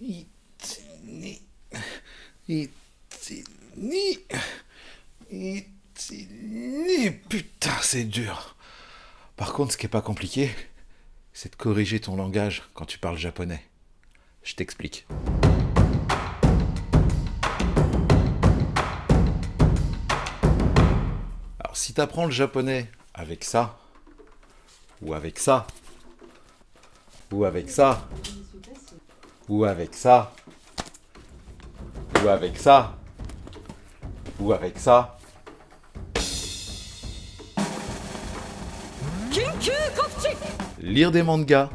Itini. Itini. Itini. Putain, c'est dur. Par contre, ce qui est pas compliqué, c'est de corriger ton langage quand tu parles japonais. Je t'explique. Alors, si tu apprends le japonais avec ça, ou avec ça, ou avec ça, ou avec ça, ou avec ça, ou avec ça, lire des mangas,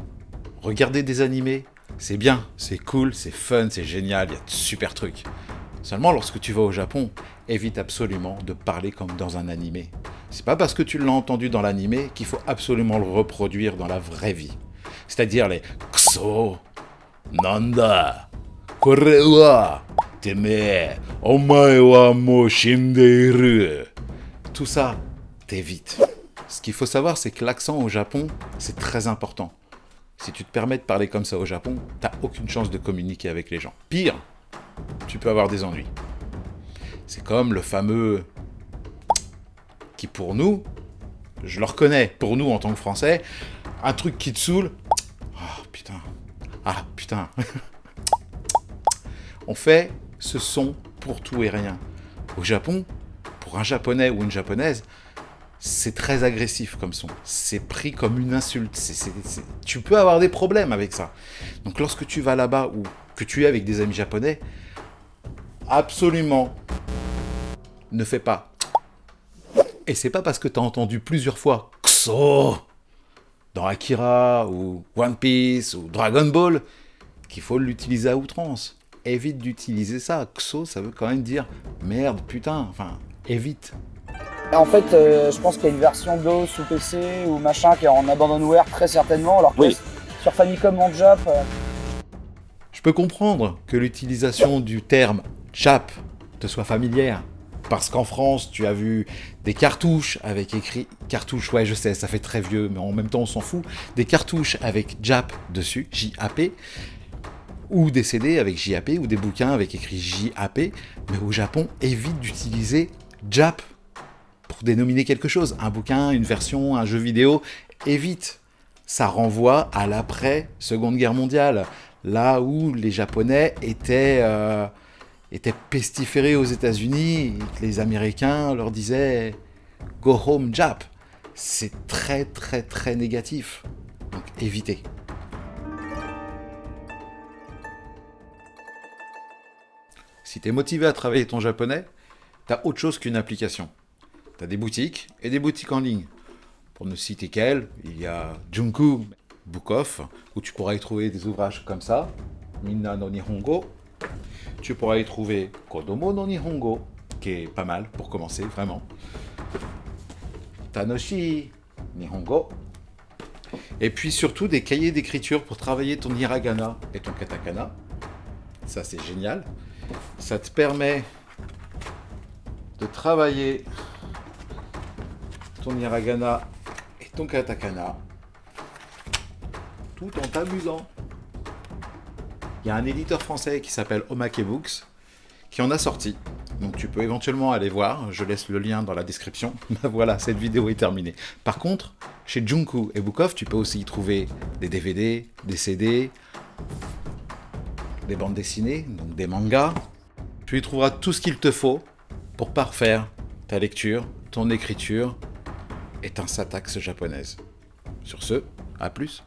regarder des animés, c'est bien, c'est cool, c'est fun, c'est génial, il y a de super trucs. Seulement lorsque tu vas au Japon, évite absolument de parler comme dans un animé. C'est pas parce que tu l'as entendu dans l'animé qu'il faut absolument le reproduire dans la vraie vie. C'est-à-dire les Kso, Nanda, Kore wa, Teme, Omae wa mo shindeiru. Tout ça, t'évites. Ce qu'il faut savoir, c'est que l'accent au Japon, c'est très important. Si tu te permets de parler comme ça au Japon, t'as aucune chance de communiquer avec les gens. Pire, tu peux avoir des ennuis. C'est comme le fameux qui pour nous, je le reconnais, pour nous en tant que Français, un truc qui te saoule. Oh putain. Ah putain. On fait ce son pour tout et rien. Au Japon, pour un japonais ou une japonaise, c'est très agressif comme son. C'est pris comme une insulte. Tu peux avoir des problèmes avec ça. Donc lorsque tu vas là-bas ou que tu es avec des amis japonais, absolument ne fais pas. Et c'est pas parce que tu as entendu plusieurs fois KSO dans Akira ou One Piece ou Dragon Ball qu'il faut l'utiliser à outrance. Évite d'utiliser ça. KSO, ça veut quand même dire merde, putain. Enfin, évite. En fait, euh, je pense qu'il y a une version DOS ou PC ou machin qui est en abandonware très certainement. Alors que sur Famicom en Jap. euh, Je peux comprendre que l'utilisation du terme Jap te soit familière. Parce qu'en France, tu as vu des cartouches avec écrit cartouche, ouais, je sais, ça fait très vieux, mais en même temps, on s'en fout. Des cartouches avec Jap dessus, J-A-P, ou des CD avec JAP, ou des bouquins avec écrit JAP. Mais au Japon, évite d'utiliser Jap pour dénominer quelque chose. Un bouquin, une version, un jeu vidéo, évite. Ça renvoie à l'après-seconde guerre mondiale, là où les Japonais étaient, euh, étaient pestiférés aux États-Unis, les Américains leur disaient « Go home Jap ». C'est très très très négatif. Donc évitez. Si tu es motivé à travailler ton japonais, tu as autre chose qu'une application. Tu as des boutiques et des boutiques en ligne. Pour ne citer qu'elles, il y a Junku Book Off, où tu pourras y trouver des ouvrages comme ça, Minna no Nihongo. Tu pourras y trouver Kodomo no Nihongo, qui est pas mal pour commencer, vraiment. Tanoshi Nihongo. Et puis surtout des cahiers d'écriture pour travailler ton hiragana et ton katakana. Ça, c'est génial. Ça te permet de travailler ton hiragana et ton katakana tout en t'amusant. Il y a un éditeur français qui s'appelle Omake Books qui en a sorti. Donc tu peux éventuellement aller voir, je laisse le lien dans la description. voilà, cette vidéo est terminée. Par contre, chez Junku et Bookoff, tu peux aussi y trouver des DVD, des CD, des bandes dessinées, donc des mangas. Tu y trouveras tout ce qu'il te faut pour parfaire ta lecture, ton écriture et ta syntaxe japonaise. Sur ce, à plus